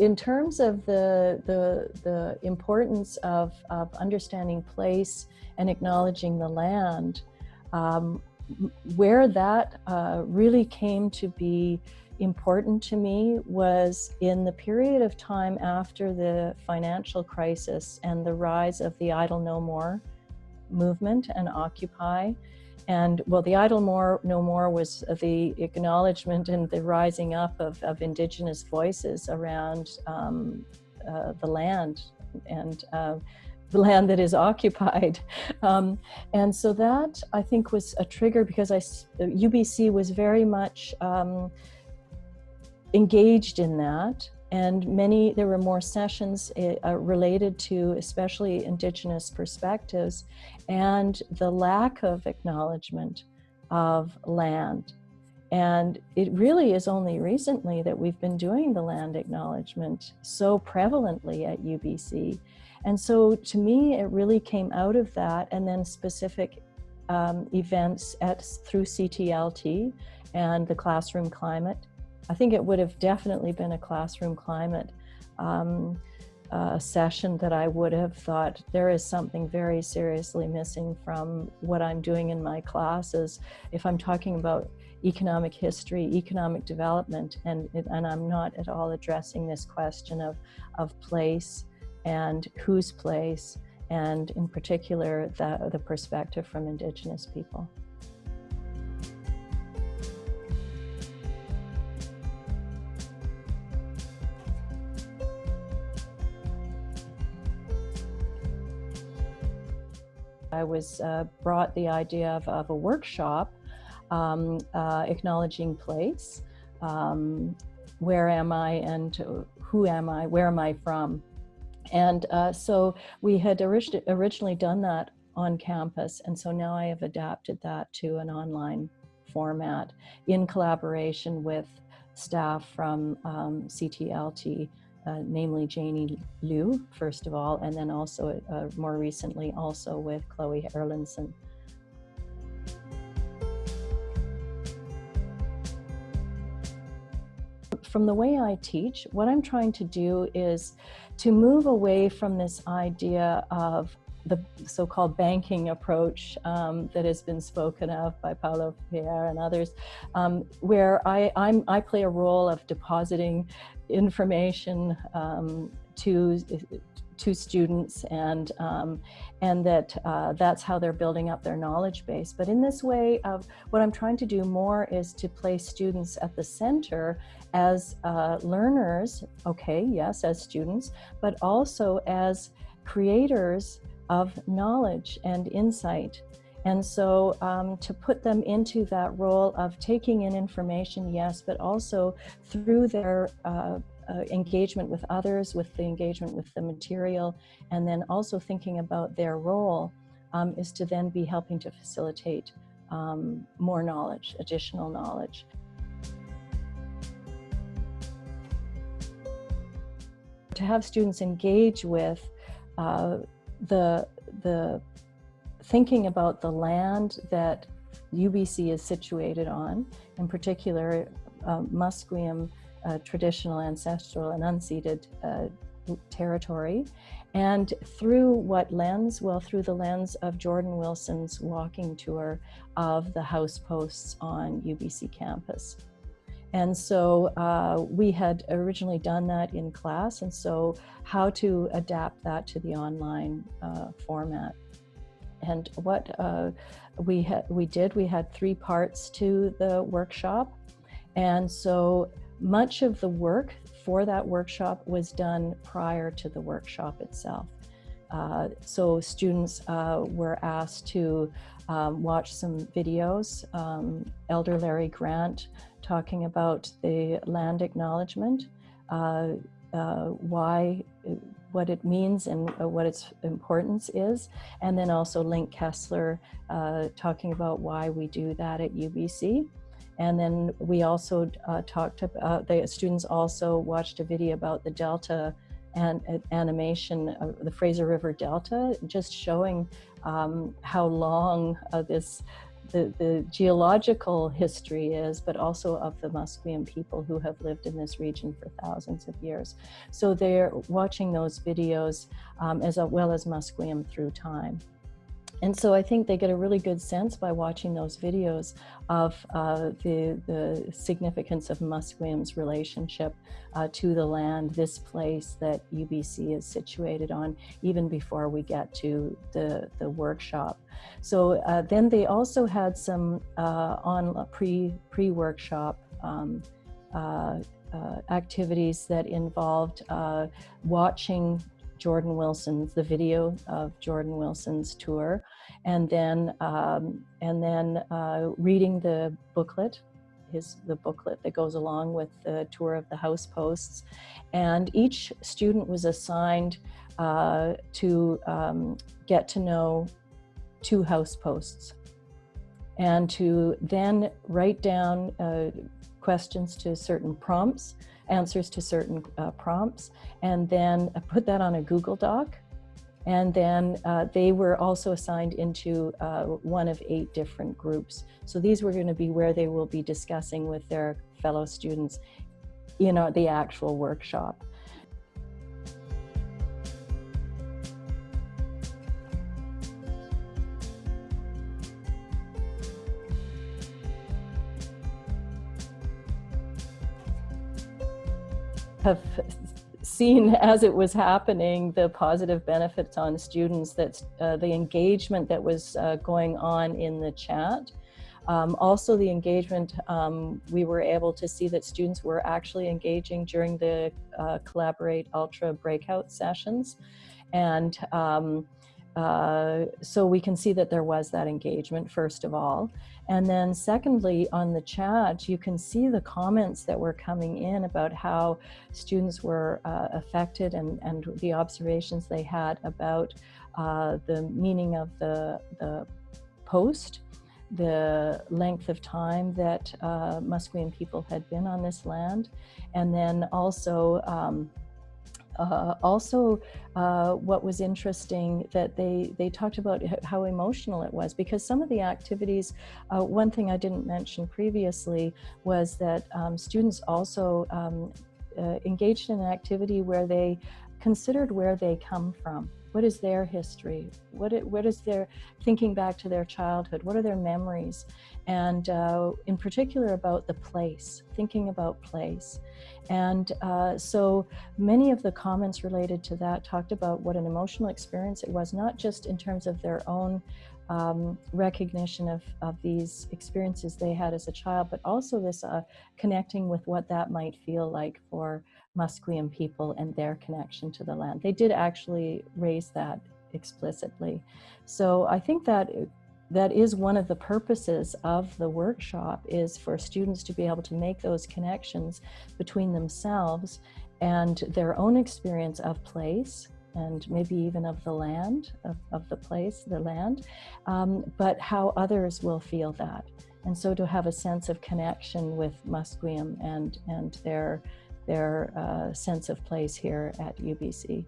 in terms of the, the, the importance of, of understanding place and acknowledging the land, um, where that uh, really came to be important to me was in the period of time after the financial crisis and the rise of the Idle No More movement and Occupy. And well, the Idle More No More was the acknowledgement and the rising up of, of indigenous voices around um, uh, the land and uh, the land that is occupied. Um, and so that I think was a trigger because I, UBC was very much um, engaged in that and many there were more sessions uh, related to especially indigenous perspectives and the lack of acknowledgement of land. And it really is only recently that we've been doing the land acknowledgement so prevalently at UBC and so to me it really came out of that and then specific um, events at through CTLT and the classroom climate I think it would have definitely been a classroom climate um, uh, session that I would have thought there is something very seriously missing from what I'm doing in my classes. If I'm talking about economic history, economic development, and, and I'm not at all addressing this question of, of place and whose place, and in particular, the, the perspective from Indigenous people. I was uh, brought the idea of, of a workshop um, uh, acknowledging place. Um, where am I and who am I? Where am I from? And uh, so we had orig originally done that on campus. And so now I have adapted that to an online format in collaboration with staff from um, CTLT uh, namely Janey Lew, first of all, and then also uh, more recently also with Chloe Erlandson. From the way I teach, what I'm trying to do is to move away from this idea of the so-called banking approach um, that has been spoken of by Paulo Freire and others, um, where I, I'm, I play a role of depositing information um, to to students and um, and that uh, that's how they're building up their knowledge base. But in this way of what I'm trying to do more is to place students at the center as uh, learners, okay, yes, as students, but also as creators of knowledge and insight. And so um, to put them into that role of taking in information, yes, but also through their uh, uh, engagement with others, with the engagement with the material, and then also thinking about their role um, is to then be helping to facilitate um, more knowledge, additional knowledge. To have students engage with uh, the, the thinking about the land that UBC is situated on, in particular uh, Musqueam uh, traditional, ancestral, and unceded uh, territory. And through what lens? Well, through the lens of Jordan Wilson's walking tour of the house posts on UBC campus. And so uh, we had originally done that in class, and so how to adapt that to the online uh, format. And what uh, we, we did, we had three parts to the workshop. And so much of the work for that workshop was done prior to the workshop itself. Uh, so students uh, were asked to um, watch some videos. Um, Elder Larry Grant talking about the land acknowledgement, uh, uh why, what it means and uh, what its importance is. And then also Linc Kesler uh, talking about why we do that at UBC. And then we also uh, talked about, the students also watched a video about the Delta and animation of the Fraser River Delta, just showing um, how long uh, this the, the geological history is, but also of the Musqueam people who have lived in this region for thousands of years. So they're watching those videos um, as well as Musqueam through time. And so I think they get a really good sense by watching those videos of uh, the, the significance of Musqueam's relationship uh, to the land, this place that UBC is situated on, even before we get to the, the workshop. So uh, then they also had some uh, on pre, pre-workshop um, uh, uh, activities that involved watching Jordan Wilson's, the video of Jordan Wilson's tour, and then um, and then uh, reading the booklet, his the booklet that goes along with the tour of the house posts, and each student was assigned uh, to um, get to know two house posts, and to then write down uh, questions to certain prompts answers to certain uh, prompts, and then I put that on a Google Doc. And then uh, they were also assigned into uh, one of eight different groups. So these were going to be where they will be discussing with their fellow students in the actual workshop. Have seen as it was happening the positive benefits on students that uh, the engagement that was uh, going on in the chat. Um, also the engagement um, we were able to see that students were actually engaging during the uh, collaborate ultra breakout sessions. And um, uh, so we can see that there was that engagement, first of all. And then secondly, on the chat, you can see the comments that were coming in about how students were uh, affected and, and the observations they had about uh, the meaning of the, the post, the length of time that uh, Musqueam people had been on this land, and then also um, uh, also, uh, what was interesting that they, they talked about how emotional it was because some of the activities, uh, one thing I didn't mention previously was that um, students also um, uh, engaged in an activity where they considered where they come from. What is their history? What, it, what is their thinking back to their childhood? What are their memories? And uh, in particular about the place, thinking about place. And uh, so many of the comments related to that talked about what an emotional experience it was, not just in terms of their own um, recognition of, of these experiences they had as a child, but also this uh, connecting with what that might feel like for Musqueam people and their connection to the land. They did actually raise that explicitly. So I think that that is one of the purposes of the workshop is for students to be able to make those connections between themselves and their own experience of place and maybe even of the land, of, of the place, the land, um, but how others will feel that. And so to have a sense of connection with Musqueam and, and their, their uh, sense of place here at UBC.